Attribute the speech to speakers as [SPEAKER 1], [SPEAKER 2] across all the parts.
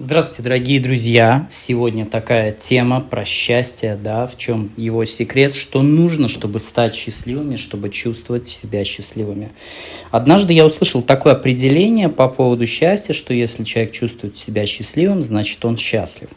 [SPEAKER 1] Здравствуйте, дорогие друзья! Сегодня такая тема про счастье, да, в чем его секрет, что нужно, чтобы стать счастливыми, чтобы чувствовать себя счастливыми. Однажды я услышал такое определение по поводу счастья, что если человек чувствует себя счастливым, значит он счастлив.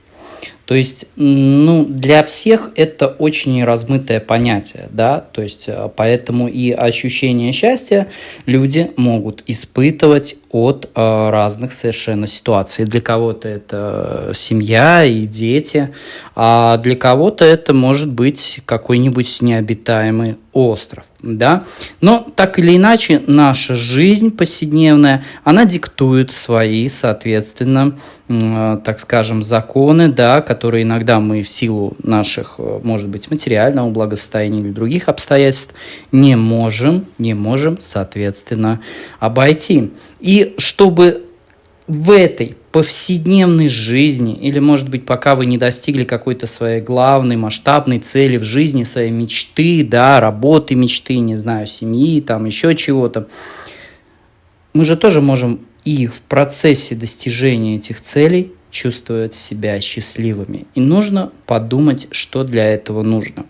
[SPEAKER 1] То есть, ну, для всех это очень размытое понятие, да, то есть, э, поэтому и ощущение счастья люди могут испытывать от э, разных совершенно ситуаций. Для кого-то это семья и дети, а для кого-то это может быть какой-нибудь необитаемый остров, да. Но так или иначе наша жизнь повседневная, она диктует свои, соответственно, э, так скажем, законы, да, которые иногда мы в силу наших, э, может быть, материального благосостояния или других обстоятельств не можем, не можем, соответственно, обойти. И чтобы в этой повседневной жизни, или, может быть, пока вы не достигли какой-то своей главной масштабной цели в жизни, своей мечты, да, работы мечты, не знаю, семьи, там еще чего-то, мы же тоже можем и в процессе достижения этих целей чувствовать себя счастливыми. И нужно подумать, что для этого нужно.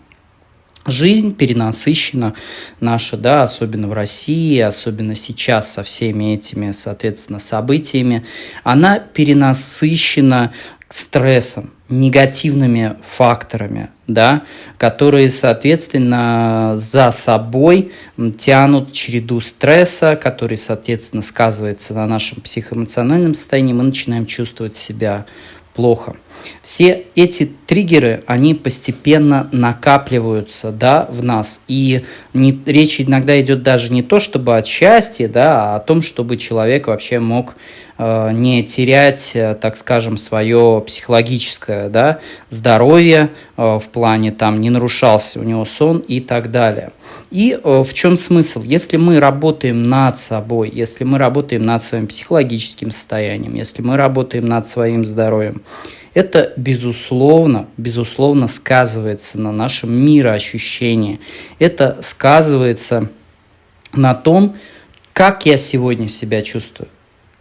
[SPEAKER 1] Жизнь перенасыщена наша, да, особенно в России, особенно сейчас со всеми этими, соответственно, событиями, она перенасыщена стрессом, негативными факторами, да, которые, соответственно, за собой тянут череду стресса, который, соответственно, сказывается на нашем психоэмоциональном состоянии, мы начинаем чувствовать себя плохо. Все эти триггеры, они постепенно накапливаются да, в нас. И не, речь иногда идет даже не то, чтобы от счастья, да, а о том, чтобы человек вообще мог э, не терять, э, так скажем, свое психологическое да, здоровье э, в плане, там, не нарушался у него сон и так далее. И э, в чем смысл? Если мы работаем над собой, если мы работаем над своим психологическим состоянием, если мы работаем над своим здоровьем, это, безусловно, безусловно сказывается на нашем мироощущении. Это сказывается на том, как я сегодня себя чувствую.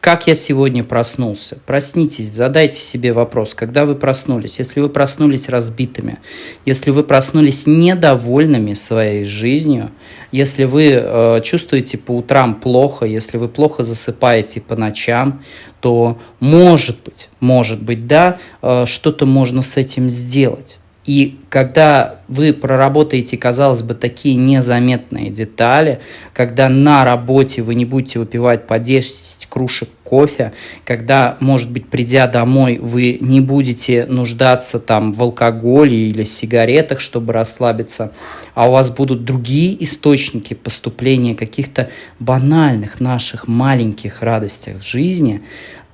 [SPEAKER 1] Как я сегодня проснулся? Проснитесь, задайте себе вопрос, когда вы проснулись. Если вы проснулись разбитыми, если вы проснулись недовольными своей жизнью, если вы э, чувствуете по утрам плохо, если вы плохо засыпаете по ночам, то может быть, может быть, да, э, что-то можно с этим сделать. И когда вы проработаете, казалось бы, такие незаметные детали, когда на работе вы не будете выпивать по 10 кружек кофе, когда, может быть, придя домой, вы не будете нуждаться там в алкоголе или сигаретах, чтобы расслабиться, а у вас будут другие источники поступления каких-то банальных наших маленьких радостях в жизни –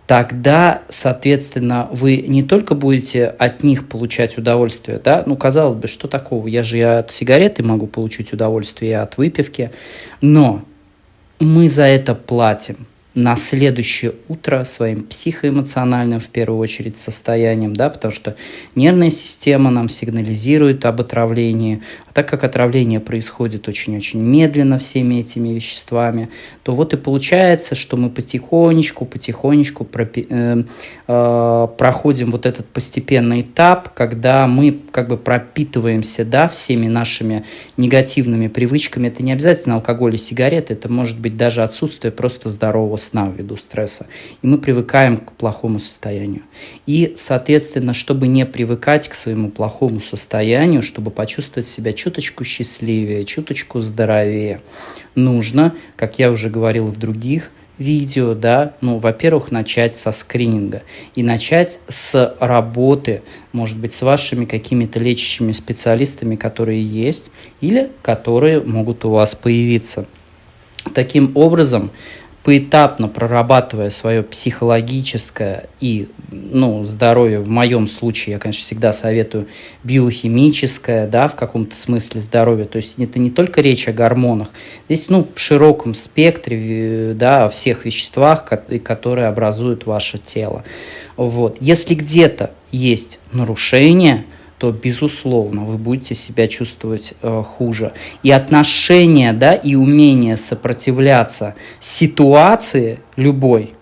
[SPEAKER 1] тогда, соответственно, вы не только будете от них получать удовольствие, да, ну, казалось бы, что такого, я же и от сигареты могу получить удовольствие, и от выпивки, но мы за это платим на следующее утро своим психоэмоциональным, в первую очередь, состоянием, да, потому что нервная система нам сигнализирует об отравлении, а так как отравление происходит очень-очень медленно всеми этими веществами, то вот и получается, что мы потихонечку, потихонечку пропи- э, э, проходим вот этот постепенный этап, когда мы как бы пропитываемся, да, всеми нашими негативными привычками. Это не обязательно алкоголь и сигареты, это может быть даже отсутствие просто здорового сна ввиду стресса. И мы привыкаем к плохому состоянию. И, соответственно, чтобы не привыкать к своему плохому состоянию, чтобы почувствовать себя чуточку счастливее, чуточку здоровее, нужно, как я уже говорил в других видео, да, ну, во-первых, начать со скрининга и начать с работы, может быть, с вашими какими-то лечащими специалистами, которые есть или которые могут у вас появиться. Таким образом, поэтапно прорабатывая свое психологическое и ну, здоровье, в моем случае, я, конечно, всегда советую биохимическое, да, в каком-то смысле здоровье, то есть это не только речь о гормонах, здесь, ну, в широком спектре, да, о всех веществах, которые образуют ваше тело. Вот. Если где-то есть нарушение – то, безусловно, вы будете себя чувствовать э, хуже. И отношение, да, и умение сопротивляться ситуации любой,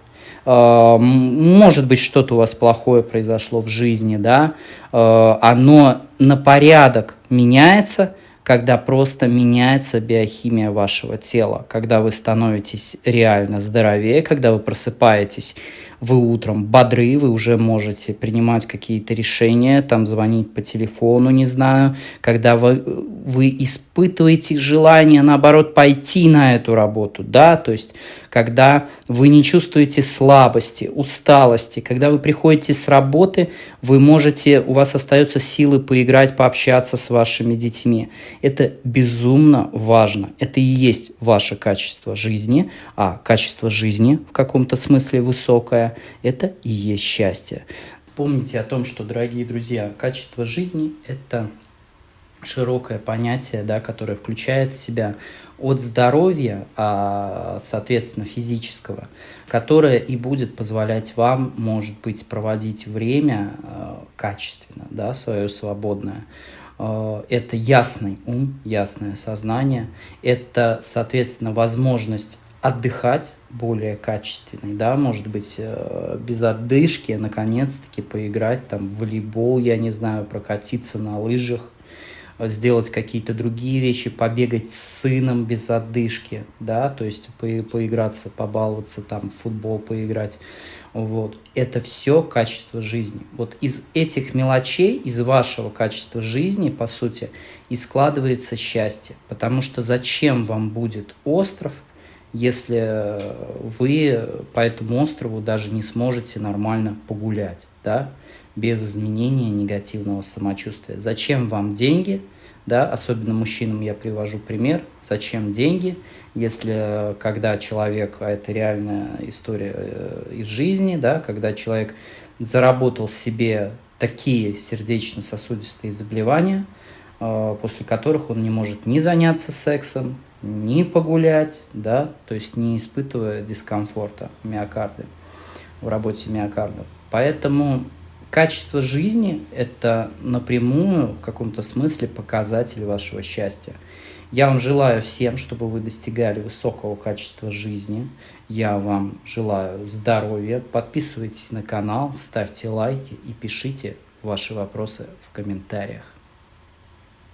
[SPEAKER 1] э, может быть, что-то у вас плохое произошло в жизни, да, э, оно на порядок меняется, когда просто меняется биохимия вашего тела, когда вы становитесь реально здоровее, когда вы просыпаетесь вы утром бодры, вы уже можете принимать какие-то решения, там звонить по телефону, не знаю, когда вы, вы испытываете желание, наоборот, пойти на эту работу, да, то есть когда вы не чувствуете слабости, усталости, когда вы приходите с работы, вы можете, у вас остаются силы поиграть, пообщаться с вашими детьми. Это безумно важно. Это и есть ваше качество жизни, а качество жизни в каком-то смысле высокое, это и есть счастье. Помните о том, что, дорогие друзья, качество жизни – это широкое понятие, да, которое включает в себя от здоровья, а, соответственно, физического, которое и будет позволять вам, может быть, проводить время а, качественно, да, свое свободное. А, это ясный ум, ясное сознание, это, соответственно, возможность отдыхать более качественный, да, может быть, э, без отдышки, наконец-таки поиграть там в волейбол, я не знаю, прокатиться на лыжах, сделать какие-то другие вещи, побегать с сыном без отдышки, да, то есть по поиграться, побаловаться, там, в футбол поиграть, вот. Это все качество жизни. Вот из этих мелочей, из вашего качества жизни, по сути, и складывается счастье. Потому что зачем вам будет остров, если вы по этому острову даже не сможете нормально погулять, да? без изменения негативного самочувствия. Зачем вам деньги? Да, особенно мужчинам я привожу пример. Зачем деньги, если когда человек, а это реальная история э, из жизни, да, когда человек заработал себе такие сердечно-сосудистые заболевания, э, после которых он не может ни заняться сексом, ни погулять, да, то есть не испытывая дискомфорта миокарда в работе миокарда. Поэтому Качество жизни – это напрямую в каком-то смысле показатель вашего счастья. Я вам желаю всем, чтобы вы достигали высокого качества жизни. Я вам желаю здоровья. Подписывайтесь на канал, ставьте лайки и пишите ваши вопросы в комментариях.